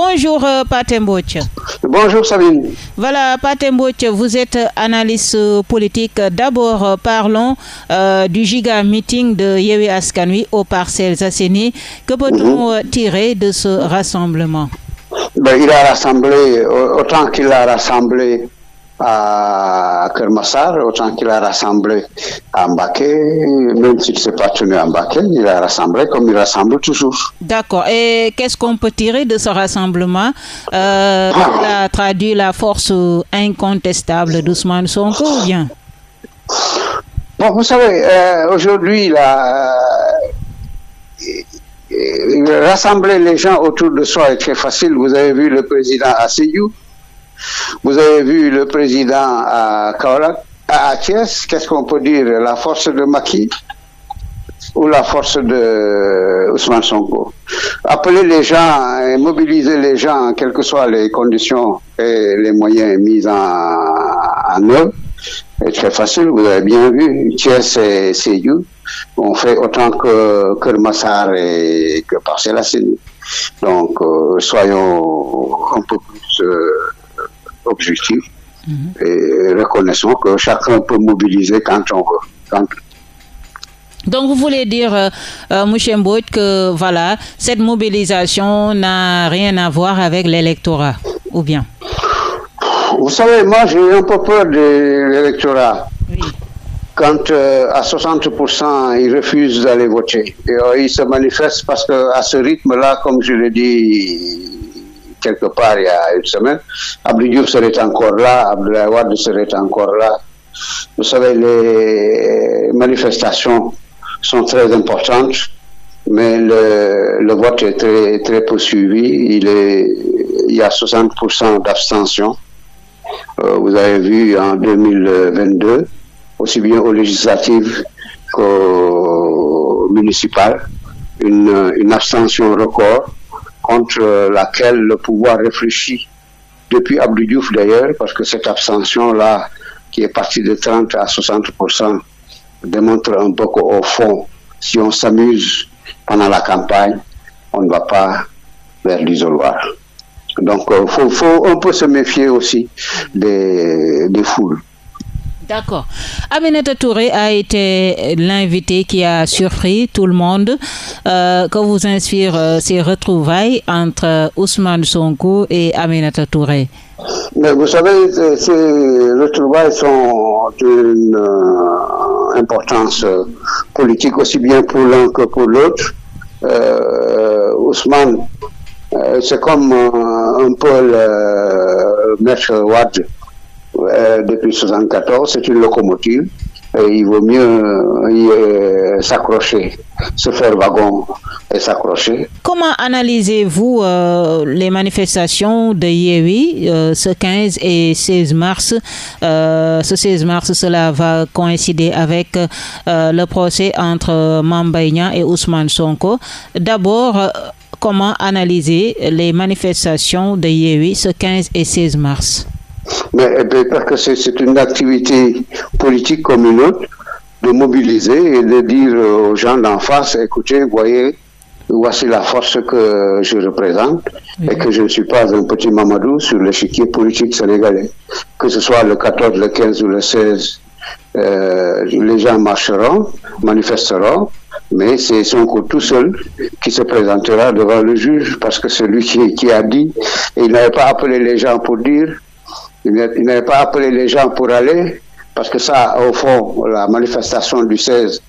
Bonjour euh, Bonjour Sabine. Voilà Patemboch, vous êtes analyste politique. D'abord, euh, parlons euh, du giga meeting de Yewi Askanui aux parcelles assainies. Que peut-on mhm. tirer de ce rassemblement? Ben, Il a rassemblé, autant qu'il a rassemblé à Kermassar, autant qu'il a rassemblé à Mbaké, même s'il ne s'est pas tenu à Mbaké, il a rassemblé comme il rassemble toujours. D'accord. Et qu'est-ce qu'on peut tirer de ce rassemblement euh, ah. a traduit la force incontestable d'Ousmane Sonko ou bien? Bon, vous savez, euh, aujourd'hui, euh, rassembler les gens autour de soi est très facile. Vous avez vu le président Asseyou, vous avez vu le président à Kaolak, à Thiès, qu'est-ce qu'on peut dire? La force de Maki ou la force de Ousmane Sonko? Appeler les gens et mobiliser les gens, quelles que soient les conditions et les moyens mis en, œuvre, est très facile. Vous avez bien vu, Thiès et Seyou ont fait autant que Kermassar et que Parcella Donc, euh, soyons un peu plus... Euh, objectif et reconnaissons que chacun peut mobiliser quand on veut. Donc vous voulez dire, euh, euh que voilà, cette mobilisation n'a rien à voir avec l'électorat, ou bien? Vous savez, moi j'ai un peu peur de l'électorat. Quand euh, à 60% ils refusent d'aller voter, et, euh, ils se manifestent parce qu'à ce rythme-là, comme je l'ai dit quelque part il y a une semaine. Abdou serait encore là, Abdoulaye serait encore là. Vous savez, les manifestations sont très importantes, mais le, le vote est très, très poursuivi. Il, est, il y a 60% d'abstention. Euh, vous avez vu en 2022, aussi bien aux législatives qu'aux municipales, une, une abstention record contre laquelle le pouvoir réfléchit depuis Abdou Diouf d'ailleurs, parce que cette abstention-là, qui est partie de 30 à 60%, démontre un peu qu'au fond, si on s'amuse pendant la campagne, on ne va pas vers l'isoloir. Donc, euh, faut, faut, on peut se méfier aussi des, des foules. D'accord. Aminata Touré a été l'invité qui a surpris tout le monde. Euh, que vous inspire euh, ces retrouvailles entre Ousmane Sonko et Aminata Touré? Mais vous savez, ces retrouvailles sont d'une euh, importance politique aussi bien pour l'un que pour l'autre. Ousmane, c'est comme un peu le maître Wad euh, depuis 1974, c'est une locomotive. Et il vaut mieux euh, s'accrocher, se faire wagon et s'accrocher. Comment analysez-vous euh, les manifestations de Yewi ce 15 et 16 mars Ce 16 mars, cela va coïncider avec le procès entre Mambaïna et Ousmane Sonko? D'abord, comment analyser les manifestations de Yewi ce 15 et 16 mars? Mais eh parce que c'est une activité politique comme une autre, de mobiliser et de dire aux gens d'en face, écoutez, voyez, voici la force que je représente et que je ne suis pas un petit mamadou sur l'échiquier politique sénégalais. Que ce soit le 14, le 15 ou le 16, euh, les gens marcheront, manifesteront, mais c'est son coup tout seul qui se présentera devant le juge parce que c'est lui qui, qui a dit, et il n'avait pas appelé les gens pour dire, il n'avait pas appelé les gens pour aller, parce que ça, au fond, la manifestation du 16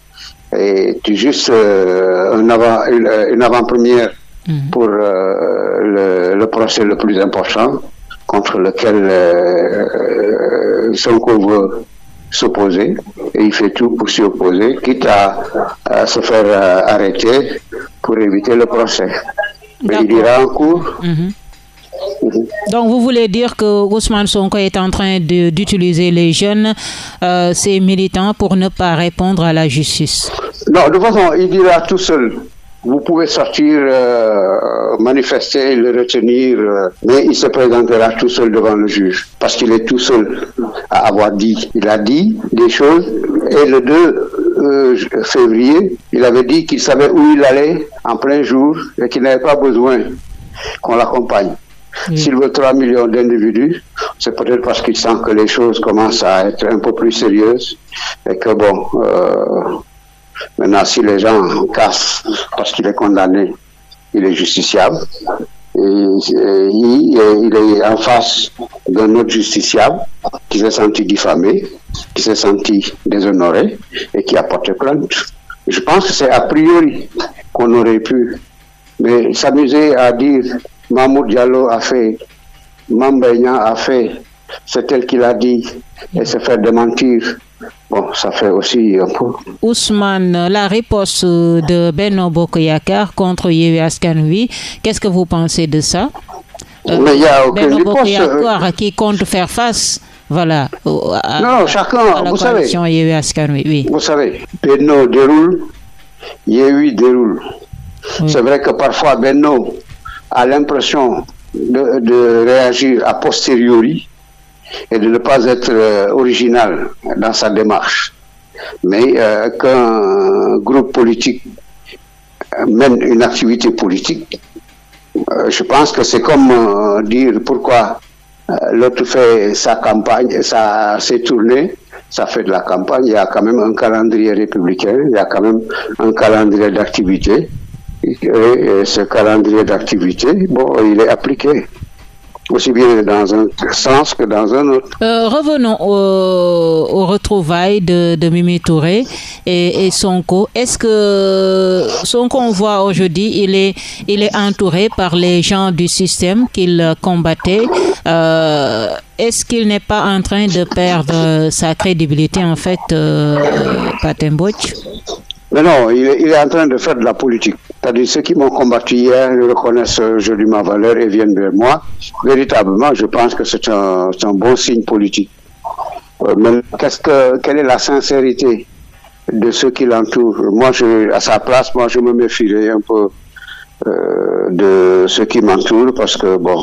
est juste euh, une, avant-première mhm. pour euh, le, procès le plus important contre lequel euh, Sonko veut s'opposer et il fait tout pour s'y opposer, quitte à, se faire arrêter pour éviter le procès. Mais il ira en cours. Mhm. Donc vous voulez dire que Ousmane Sonko est en train d'utiliser les jeunes, euh, ses militants, pour ne pas répondre à la justice? Non, de toute façon, il dira tout seul. Vous pouvez sortir, euh, manifester, le retenir, euh, mais il se présentera tout seul devant le juge, parce qu'il est tout seul à avoir dit. Il a dit des choses, et le 2 février, il avait dit qu'il savait où il allait en plein jour et qu'il n'avait pas besoin qu'on l'accompagne. S'il veut 3 millions d'individus, c'est peut-être parce qu'il sent que les choses commencent à être un peu plus sérieuses et que bon, euh, maintenant si les gens cassent parce qu'il est condamné, il est justiciable. Et, il, est en face d'un autre justiciable qui s'est senti diffamé, qui s'est senti déshonoré et qui a porté plainte. Je pense que c'est a priori qu'on aurait pu, s'amuser à dire Mahmoud Diallo a fait, Mambéignan a fait, c'est elle qui l'a dit, et se faire démentir. Bon, ça fait aussi un peu. Ousmane, la réponse de Beno Bokoyakar contre Yewi Askanui, qu'est-ce que vous pensez de ça? Euh, Mais il n'y a aucune réponse. Euh, qui compte faire face voilà. non, chacun, vous savez. oui. Vous savez, Benno déroule, Yewi déroule. C'est vrai que parfois Benno a l'impression de, réagir a posteriori et de ne pas être euh, original dans sa démarche. Mais euh, qu'un groupe politique mène une activité politique, euh, je pense que c'est comme dire pourquoi l'autre fait sa campagne, sa, ses tournées, ça fait de la campagne, il y a quand même un calendrier républicain, il y a quand même un calendrier d'activité. Et, ce calendrier d'activité, bon, il est appliqué aussi bien dans un sens que dans un autre. Euh, revenons au, retrouvailles de, de, Mimi Touré et, et Sonko. Est-ce que Sonko, on voit aujourd'hui, il est, il est entouré par les gens du système qu'il combattait. Euh, est-ce qu'il n'est pas en train de perdre sa crédibilité, en fait, euh, mais non, il est, en train de faire de la politique. C'est-à-dire ceux qui m'ont combattu hier reconnaissent aujourd'hui ma valeur et viennent vers moi. Véritablement, je pense que c'est un, bon signe politique. Euh, mais qu'est-ce que, quelle est la sincérité de ceux qui l'entourent? Moi, à sa place, moi, je me méfierais un peu euh, de ceux qui m'entourent parce que, bon,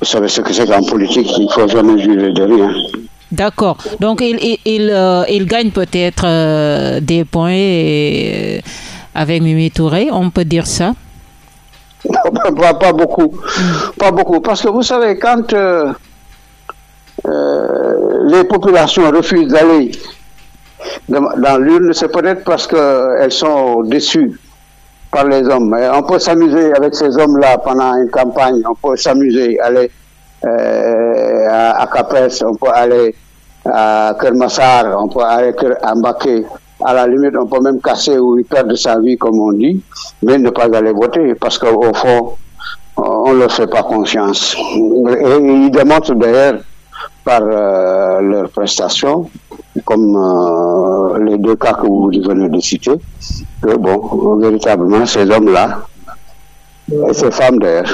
vous savez ce que c'est qu'en politique, il ne faut jamais juger de rien. D'accord. Donc, il, il, euh, il, gagne peut-être euh, des points euh, avec Mimi Touré, on peut dire ça? Pas, beaucoup. Pas beaucoup. Parce que vous savez, quand les populations refusent d'aller dans, l'urne, c'est peut-être parce qu'elles sont déçues par les hommes. on peut s'amuser avec ces hommes-là pendant une campagne, on peut s'amuser, aller euh, à, Capes, on peut aller à Kermassar, on peut aller à Mbaké. À la limite, on peut même casser ou perdre sa vie, comme on dit, mais ne pas aller voter, parce qu'au fond, on ne leur fait pas confiance. Et ils démontrent d'ailleurs par euh, leurs prestations, comme euh, les deux cas que vous venez de citer, que bon, véritablement, ces hommes-là, et ces femmes d'ailleurs,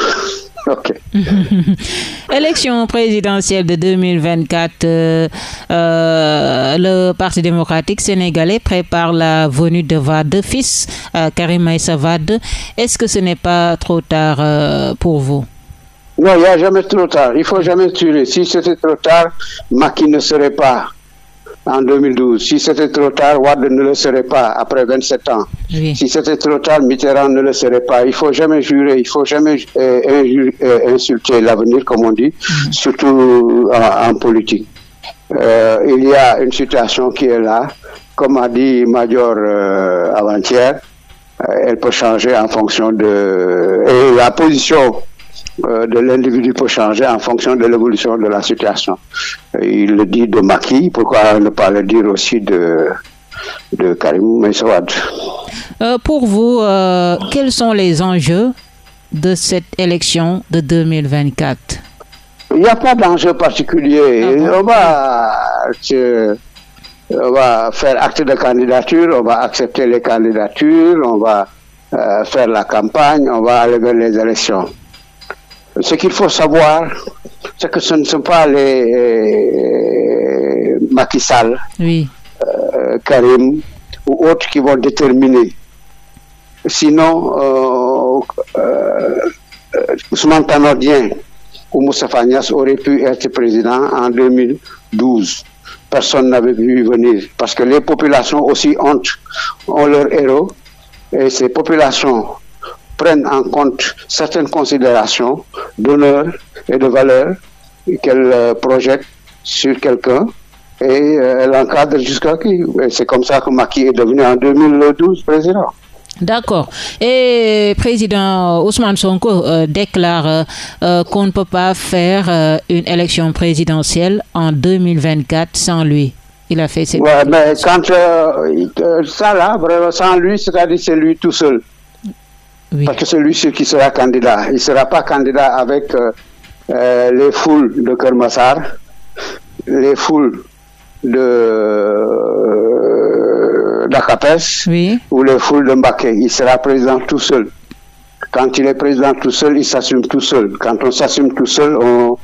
Ok. Élection présidentielle de 2024, euh, euh, le Parti démocratique sénégalais prépare la venue de Vade, fils euh, Karim Maïssa Vade. Est-ce que ce n'est pas trop tard pour vous? Non, il n'y a jamais trop tard. Il faut jamais tuer. Si c'était trop tard, Maki ne serait pas en 2012. Si c'était trop tard, Wade ne le serait pas après 27 ans. Si c'était trop tard, Mitterrand ne le serait pas. Il faut jamais jurer, il faut jamais euh, euh, insulter l'avenir, comme on dit, mm. surtout en, politique. Euh, il y a une situation qui est là, comme a dit Major avant-hier, elle peut changer en fonction de... Et la position euh, de l'individu peut changer en fonction de l'évolution de la situation. Il le dit de Maki, pourquoi ne pas le dire aussi de, de Karim Messouad euh, Pour vous, euh, quels sont les enjeux de cette élection de 2024 Il n'y a pas d'enjeu particulier. Ah on, va, on va faire acte de candidature, on va accepter les candidatures, on va faire la campagne, on va aller vers les élections. Ce qu'il faut savoir, c'est que ce ne sont pas les euh, Macky Sall, oui. euh, Karim ou autres qui vont déterminer. Sinon, euh, euh, Ousmane Tanordien ou Moussa Fagnas auraient pu être président en 2012. Personne n'avait vu venir parce que les populations aussi ont, ont leurs héros et ces populations prenne en compte certaines considérations d'honneur et de valeur qu'elle euh, projette sur quelqu'un et euh, elle encadre jusqu'à qui? C'est comme ça que Macky est devenu en 2012 président. D'accord. Et président Ousmane Sonko euh, déclare qu'on ne peut pas faire une élection présidentielle en 2024 sans lui. Il a fait ses. Ouais, mais quand ça là, sans lui, c'est-à-dire c'est lui tout seul. Parce que c'est lui qui sera candidat. Il ne sera pas candidat avec euh, les foules de Kermassar, les foules de euh, d'Akapes ou les foules de Mbaké. Il sera président tout seul. Quand il est président tout seul, il s'assume tout seul. Quand on s'assume tout seul, on,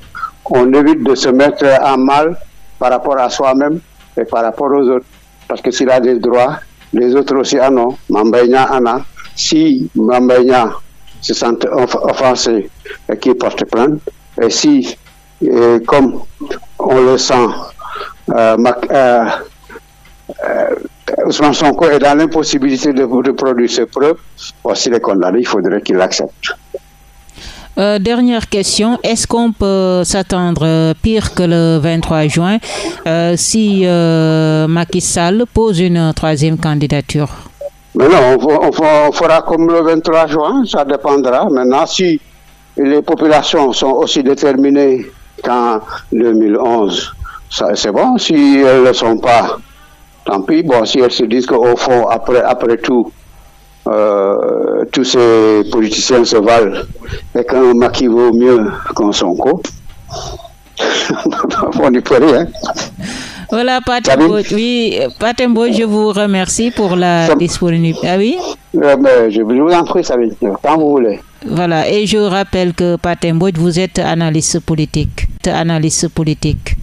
on évite de se mettre en mal par rapport à soi-même et par rapport aux autres. Parce que s'il a des droits, les autres aussi en ont. Mambaïna en a. Si Mambaïna se sent offensé et qu'il porte plainte, et si, comme on le sent, euh, euh, euh, Ousmane Sonko est dans l'impossibilité de, produire ses preuves, voici les condamnés, il faudrait qu'il l'accepte. dernière question, est-ce qu'on peut s'attendre pire que le 23 juin si Macky Sall pose une troisième candidature? Mais non, on, fera comme le 23 juin, ça dépendra. Maintenant, si les populations sont aussi déterminées qu'en 2011. C'est bon, si elles ne le sont pas, tant pis. Bon, si elles se disent qu'au fond, après, après tout, euh, tous ces politiciens se valent et qu'un maquis vaut mieux qu'un Sonko, on n'y peut rien. Voilà, Patembo, oui, Patembo, je vous remercie pour la disponibilité. Ah oui? Euh, je vous en prie, Sabine, quand vous voulez. Voilà, et je rappelle que Patembo, vous êtes analyste politique. Analyste politique.